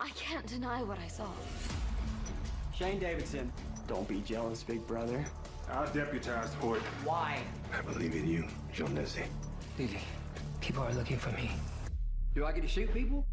I can't deny what I saw. Shane Davidson. Don't be jealous, big brother. I was deputized for it. Why? I believe in you, John Nessie. Lily, people are looking for me. Do I get to shoot people?